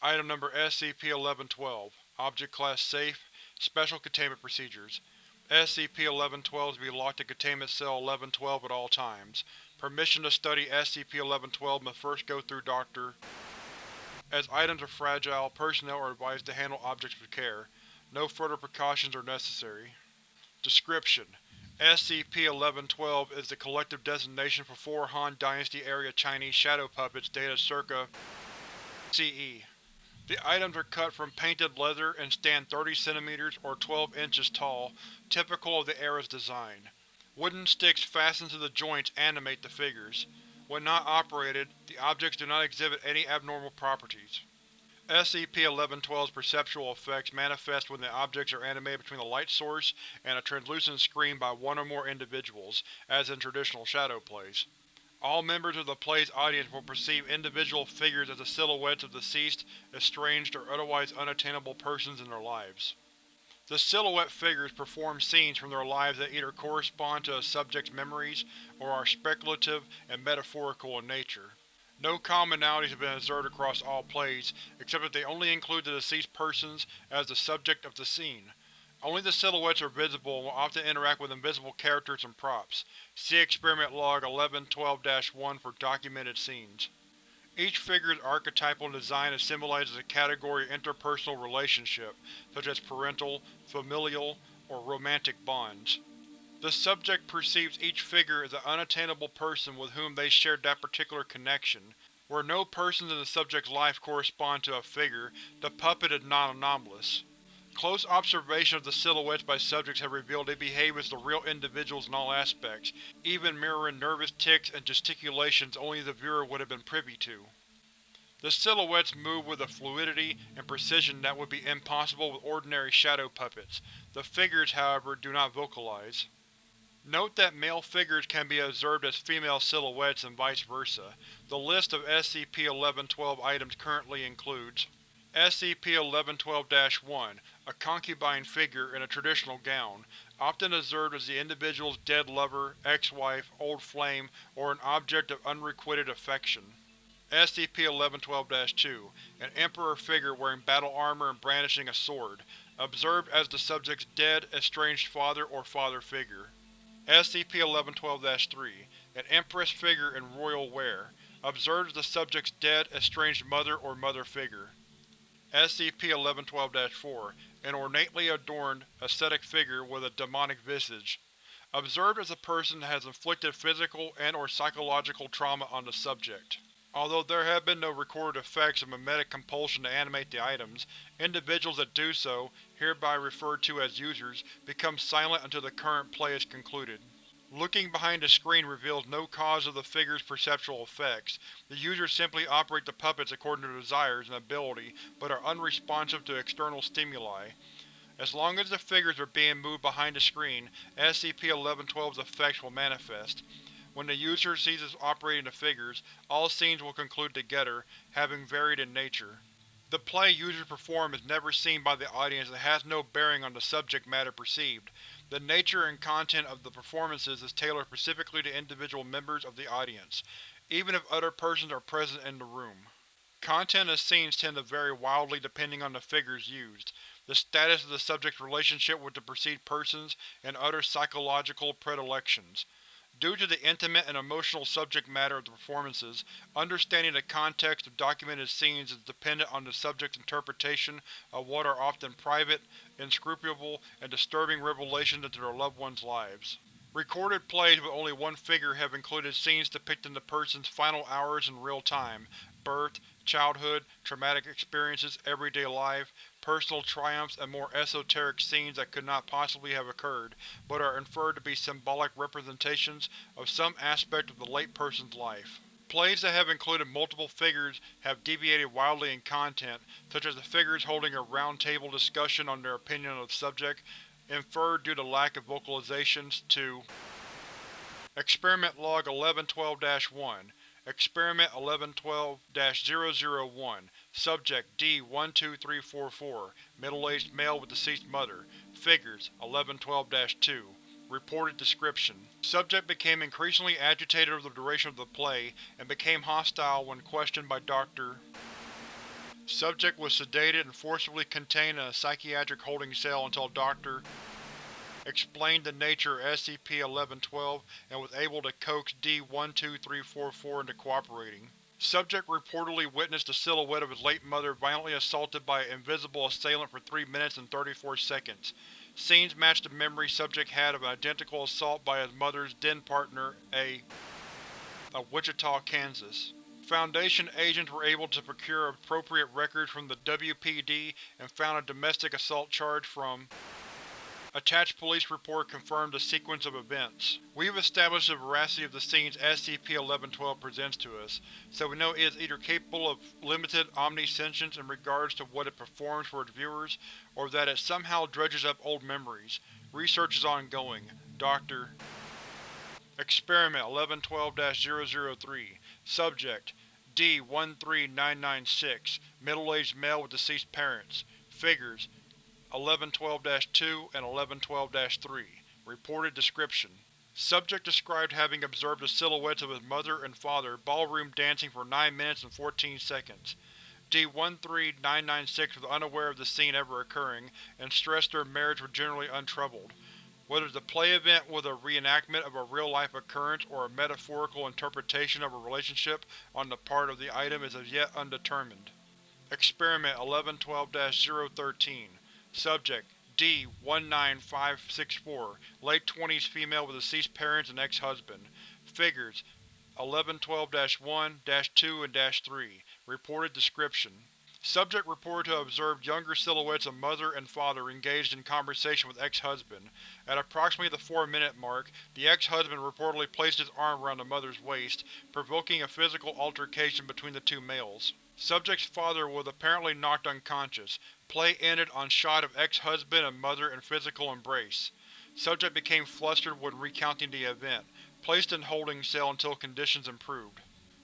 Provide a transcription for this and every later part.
Item Number SCP-1112 Object Class Safe Special Containment Procedures SCP-1112 is to be locked in Containment Cell 1112 at all times. Permission to study SCP-1112 must first go through Dr. As items are fragile, personnel are advised to handle objects with care. No further precautions are necessary. Description: SCP-1112 is the collective designation for four Han Dynasty area Chinese shadow puppets dated circa CE. The items are cut from painted leather and stand 30 cm or 12 inches tall, typical of the era's design. Wooden sticks fastened to the joints animate the figures. When not operated, the objects do not exhibit any abnormal properties. SCP-1112's perceptual effects manifest when the objects are animated between a light source and a translucent screen by one or more individuals, as in traditional shadow plays. All members of the play's audience will perceive individual figures as the silhouettes of deceased, estranged, or otherwise unattainable persons in their lives. The silhouette figures perform scenes from their lives that either correspond to a subject's memories or are speculative and metaphorical in nature. No commonalities have been observed across all plays, except that they only include the deceased persons as the subject of the scene. Only the silhouettes are visible and will often interact with invisible characters and props. See Experiment Log 1112-1 for documented scenes. Each figure's archetypal design as a category of interpersonal relationship, such as parental, familial, or romantic bonds. The subject perceives each figure as an unattainable person with whom they shared that particular connection. Where no persons in the subject's life correspond to a figure, the puppet is non-anomalous. Close observation of the silhouettes by subjects have revealed they behave as the real individuals in all aspects, even mirroring nervous tics and gesticulations only the viewer would have been privy to. The silhouettes move with a fluidity and precision that would be impossible with ordinary shadow puppets. The figures, however, do not vocalize. Note that male figures can be observed as female silhouettes and vice versa. The list of SCP-1112 items currently includes SCP-1112-1 A concubine figure in a traditional gown, often observed as the individual's dead lover, ex-wife, old flame, or an object of unrequited affection. SCP-1112-2 An Emperor figure wearing battle armor and brandishing a sword, observed as the subject's dead, estranged father or father figure. SCP-1112-3 An Empress figure in royal wear, observed as the subject's dead, estranged mother or mother figure. SCP-1112-4 An ornately adorned, ascetic figure with a demonic visage. Observed as a person has inflicted physical and or psychological trauma on the subject. Although there have been no recorded effects of mimetic compulsion to animate the items, individuals that do so, hereby referred to as users, become silent until the current play is concluded. Looking behind the screen reveals no cause of the figure's perceptual effects. The users simply operate the puppets according to their desires and ability, but are unresponsive to external stimuli. As long as the figures are being moved behind the screen, SCP-1112's effects will manifest. When the user ceases operating the figures, all scenes will conclude together, having varied in nature. The play users perform is never seen by the audience and has no bearing on the subject matter perceived. The nature and content of the performances is tailored specifically to individual members of the audience, even if other persons are present in the room. Content of scenes tend to vary wildly depending on the figures used, the status of the subject's relationship with the perceived persons, and other psychological predilections. Due to the intimate and emotional subject matter of the performances, understanding the context of documented scenes is dependent on the subject's interpretation of what are often private, inscrutable, and disturbing revelations into their loved ones' lives. Recorded plays with only one figure have included scenes depicting the person's final hours in real time, birth, childhood, traumatic experiences, everyday life, personal triumphs, and more esoteric scenes that could not possibly have occurred, but are inferred to be symbolic representations of some aspect of the late person's life. Plays that have included multiple figures have deviated wildly in content, such as the figures holding a round-table discussion on their opinion of the subject, inferred due to lack of vocalizations, to Experiment Log 1112-1 Experiment 1112-001 Subject D-12344 Middle-aged male with deceased mother Figures 1112-2 Reported description: Subject became increasingly agitated over the duration of the play, and became hostile when questioned by Dr. Subject was sedated and forcibly contained in a psychiatric holding cell until Dr. explained the nature of SCP-1112 and was able to coax D-12344 into cooperating. Subject reportedly witnessed the silhouette of his late mother violently assaulted by an invisible assailant for 3 minutes and 34 seconds. Scenes matched the memory subject had of an identical assault by his mother's then-partner, a of Wichita, Kansas. Foundation agents were able to procure appropriate records from the WPD and found a domestic assault charge from Attached police report confirmed the sequence of events. We've established the veracity of the scenes SCP-1112 presents to us, so we know it is either capable of limited omniscience in regards to what it performs for its viewers, or that it somehow dredges up old memories. Research is ongoing. Dr. Experiment 1112-003 Subject D-13996 Middle-aged male with deceased parents Figures 1112-2 and 1112-3 Reported description Subject described having observed the silhouettes of his mother and father ballroom dancing for 9 minutes and 14 seconds. D-13996 was unaware of the scene ever occurring, and stressed their marriage was generally untroubled. Whether the play event was a reenactment of a real-life occurrence or a metaphorical interpretation of a relationship on the part of the item is as yet undetermined. Experiment 1112-013 Subject: D-19564, late 20s female with deceased parents and ex-husband. Figures: 1112-1, -2 and -3. Reported description: Subject reported to have observed younger silhouettes of mother and father engaged in conversation with ex-husband. At approximately the 4-minute mark, the ex-husband reportedly placed his arm around the mother's waist, provoking a physical altercation between the two males. Subject's father was apparently knocked unconscious. Play ended on shot of ex-husband and mother in physical embrace. Subject became flustered when recounting the event, placed in holding cell until conditions improved.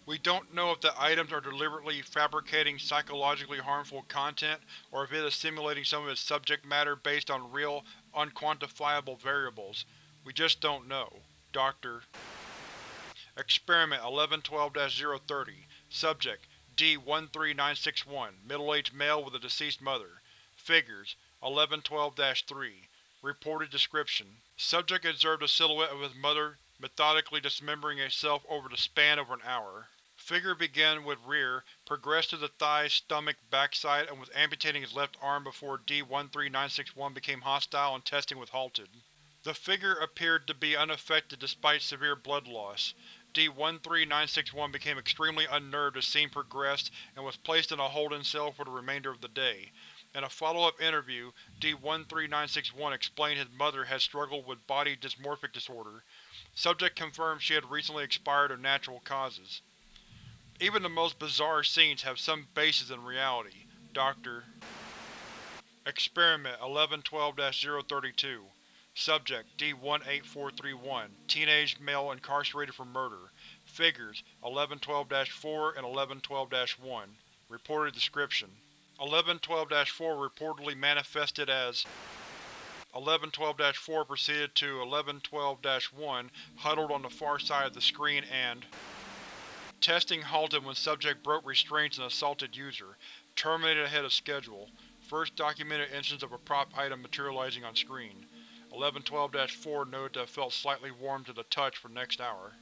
We don't know if the items are deliberately fabricating psychologically harmful content, or if it is simulating some of its subject matter based on real, unquantifiable variables. We just don't know. Dr. Experiment 1112-030 Subject: D-13961, middle-aged male with a deceased mother. Figures: 1112-3. Reported description: Subject observed a silhouette of his mother methodically dismembering itself over the span of an hour. Figure began with rear, progressed to the thighs, stomach, backside, and was amputating his left arm before D-13961 became hostile and testing was halted. The figure appeared to be unaffected despite severe blood loss. D-13961 became extremely unnerved as scene progressed and was placed in a holding cell for the remainder of the day. In a follow-up interview, D-13961 explained his mother had struggled with body dysmorphic disorder. Subject confirmed she had recently expired of natural causes. Even the most bizarre scenes have some basis in reality. Dr. Experiment 1112-032 Subject: D-18431, teenage male incarcerated for murder. Figures: 1112-4 and 1112-1. Reported description: 1112-4 reportedly manifested as 1112-4 proceeded to 1112-1, huddled on the far side of the screen and Testing halted when subject broke restraints and assaulted user. Terminated ahead of schedule. First documented instance of a prop item materializing on screen. 1112-4 noted to have felt slightly warm to the touch for next hour.